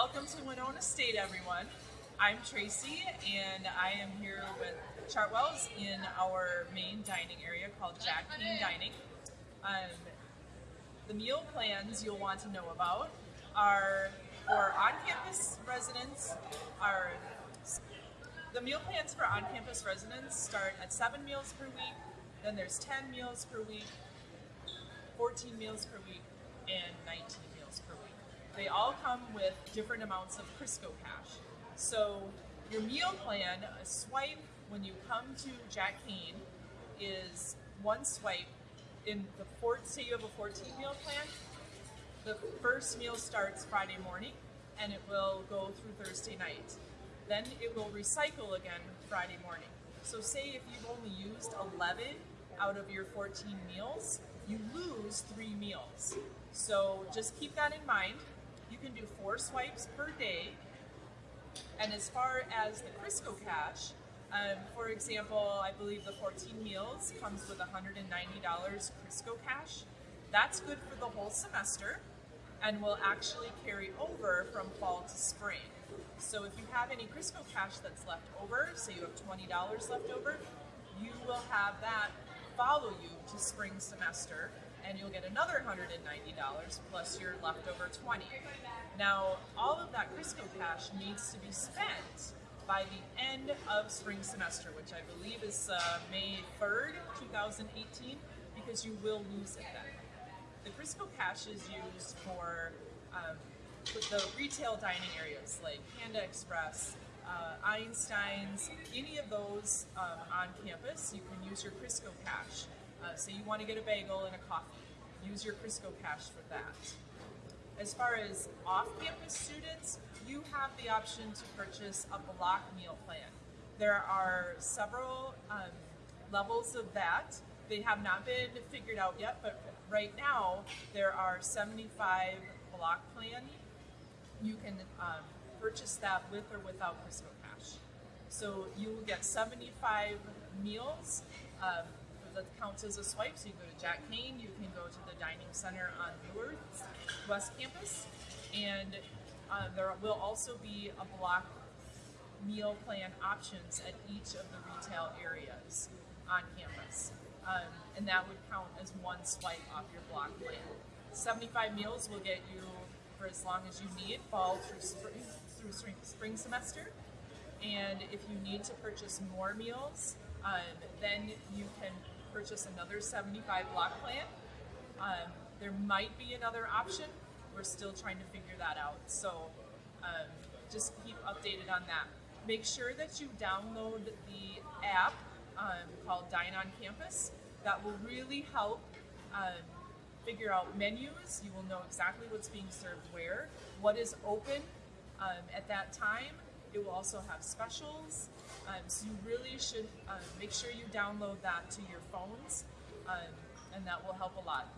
Welcome to Winona State, everyone. I'm Tracy, and I am here with Chartwells in our main dining area called Jack Kane Dining. Um, the meal plans you'll want to know about are for on-campus residents. Are the meal plans for on-campus residents start at seven meals per week. Then there's 10 meals per week, 14 meals per week, and 19 meals per week. They all come with different amounts of Kryzsko cash. So your meal plan, a swipe when you come to Jack Kane is one swipe in the four, say you have a 14 meal plan, the first meal starts Friday morning and it will go through Thursday night. Then it will recycle again Friday morning. So say if you've only used 11 out of your 14 meals, you lose three meals. So just keep that in mind. You can do four swipes per day. And as far as the Kryzsko Cash, um, for example, I believe the 14 meals comes with $190 Kryzsko Cash. That's good for the whole semester and will actually carry over from fall to spring. So if you have any Kryzsko Cash that's left over, say you have $20 left over, you will have that follow you to spring semester and you'll get another $190 plus your leftover 20. Now, all of that Kryzsko cash needs to be spent by the end of spring semester, which I believe is uh, May 3rd, 2018, because you will lose it then. The Kryzsko cash is used for um, the retail dining areas like Panda Express, uh, Einstein's, any of those um, on campus, you can use your Kryzsko Cash. Uh, say you want to get a bagel and a coffee, use your Kryzsko Cash for that. As far as off-campus students, you have the option to purchase a block meal plan. There are several um, levels of that. They have not been figured out yet, but right now there are 75 block plan. You can um, purchase that with or without Kryzsko Cash. So you will get 75 meals um, that counts as a swipe. So you go to Jack Kane, you can go to the dining center on Newark West Campus, and uh, there will also be a block meal plan options at each of the retail areas on campus. Um, and that would count as one swipe off your block plan. 75 meals will get you for as long as you need, fall through spring, through spring, spring semester. And if you need to purchase more meals, um, then you can purchase another 75 block plan. Um, there might be another option. We're still trying to figure that out. So um, just keep updated on that. Make sure that you download the app um, called Dine on Campus. That will really help um, figure out menus. You will know exactly what's being served where, what is open um, at that time. It will also have specials. Um, so you really should um, make sure you download that to your phones, um, and that will help a lot.